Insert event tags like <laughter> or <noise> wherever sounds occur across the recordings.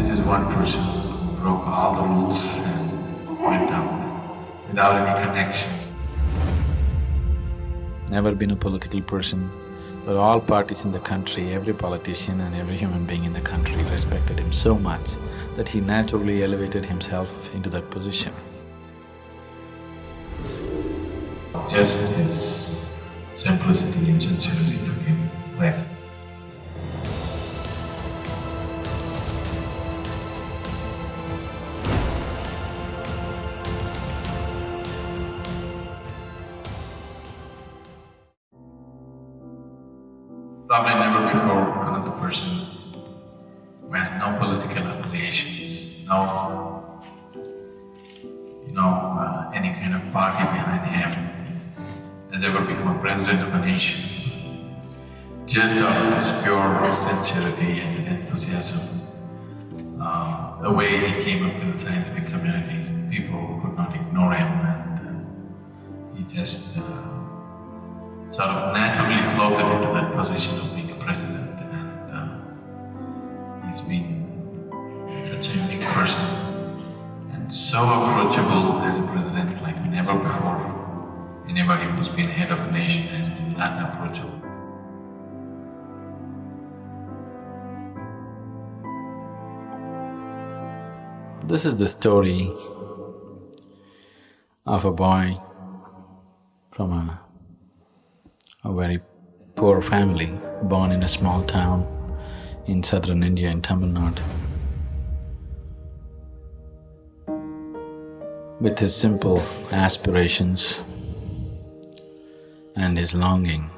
This is one person who broke all the rules and went out without any connection. Never been a political person, but all parties in the country, every politician and every human being in the country respected him so much that he naturally elevated himself into that position. Just his simplicity and sincerity Probably never before another person who has no political affiliations, no, you know, uh, any kind of party behind him, has ever become a president of a nation. Just out of his pure sincerity and his enthusiasm, um, the way he came up in the scientific community, people could not ignore him and uh, he just uh, sort of naturally floated into that position of being a president and uh, he's been such a unique person and so approachable as a president like never before. Anybody who's been head of a nation has been that approachable. This is the story of a boy from a, a very poor family, born in a small town in southern India in Tamil Nadu. With his simple aspirations and his longing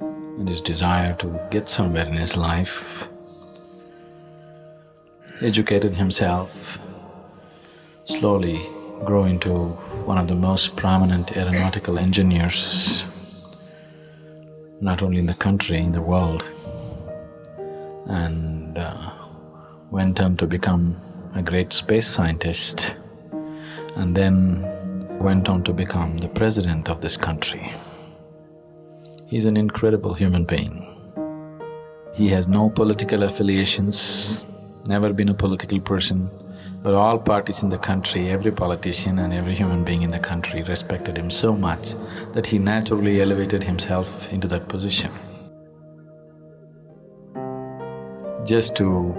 and his desire to get somewhere in his life, educated himself, slowly grew into one of the most prominent aeronautical engineers, not only in the country, in the world, and uh, went on to become a great space scientist, and then went on to become the president of this country. He's an incredible human being. He has no political affiliations, never been a political person, but all parties in the country, every politician and every human being in the country respected him so much that he naturally elevated himself into that position. Just to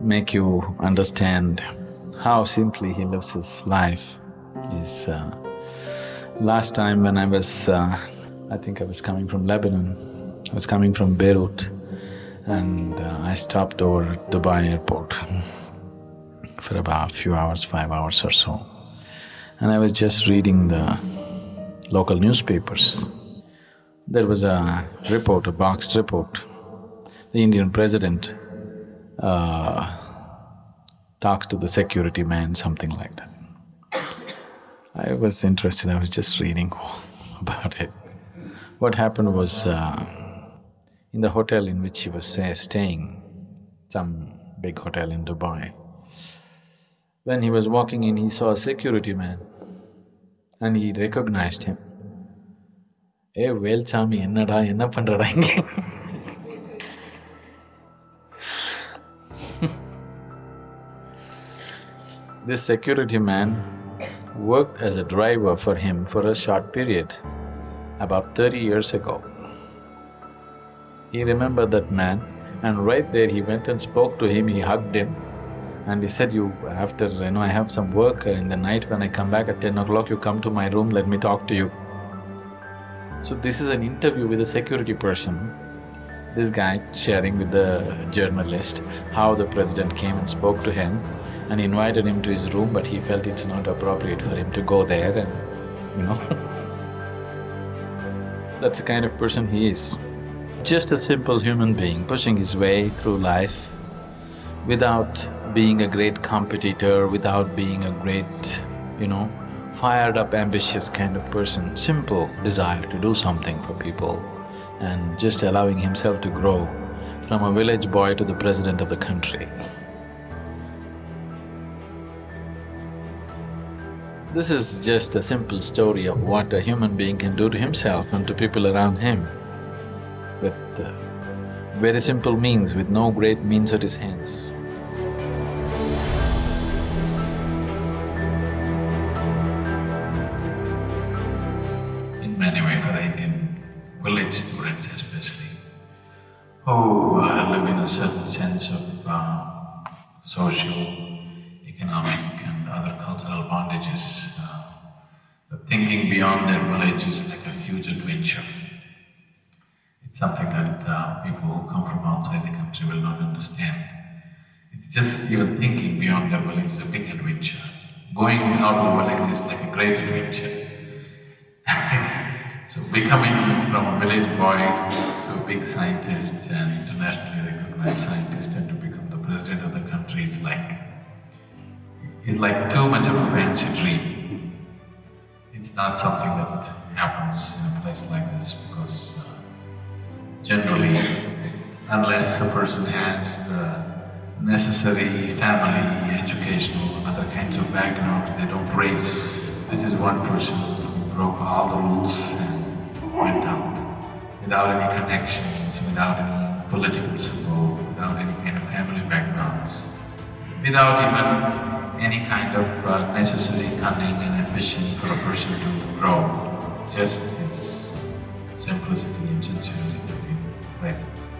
make you understand how simply he lives his life is, uh, last time when I was, uh, I think I was coming from Lebanon, I was coming from Beirut and uh, I stopped over at Dubai airport <laughs> for about a few hours, five hours or so. And I was just reading the local newspapers. There was a report, a boxed report. The Indian president uh, talks to the security man, something like that. I was interested, I was just reading <laughs> about it. What happened was, uh, in the hotel in which he was say, staying, some big hotel in Dubai, when he was walking in, he saw a security man and he recognized him. ஏ வேல்சாமி என்னடா என்ன பண்றடா இங்க This security man worked as a driver for him for a short period, about thirty years ago. He remembered that man and right there he went and spoke to him, he hugged him and he said, you… after, you know, I have some work uh, in the night when I come back at ten o'clock, you come to my room, let me talk to you. So this is an interview with a security person. This guy sharing with the journalist how the president came and spoke to him and invited him to his room, but he felt it's not appropriate for him to go there and, you know <laughs> That's the kind of person he is. Just a simple human being pushing his way through life without being a great competitor, without being a great, you know, fired up, ambitious kind of person, simple desire to do something for people and just allowing himself to grow from a village boy to the president of the country. This is just a simple story of what a human being can do to himself and to people around him with uh, very simple means, with no great means at his hands. Students especially, who uh, live in a certain sense of uh, social, economic and other cultural bondages. Uh, thinking beyond their village is like a huge adventure. It's something that uh, people who come from outside the country will not understand. It's just even thinking beyond their village is a big adventure. Going out of the village is like a great adventure. <laughs> so becoming from a village boy to a big scientist and internationally recognized scientist and to become the president of the country is like… is like too much of a fancy dream. It's not something that happens in a place like this because uh, generally, unless a person has the necessary family, educational other kinds of backgrounds, they don't raise. This is one person who broke all the rules went out without any connections, without any political support, without any kind of family backgrounds, without even any kind of uh, necessary cunning and ambition for a person to grow, just his simplicity and sincerity to be places.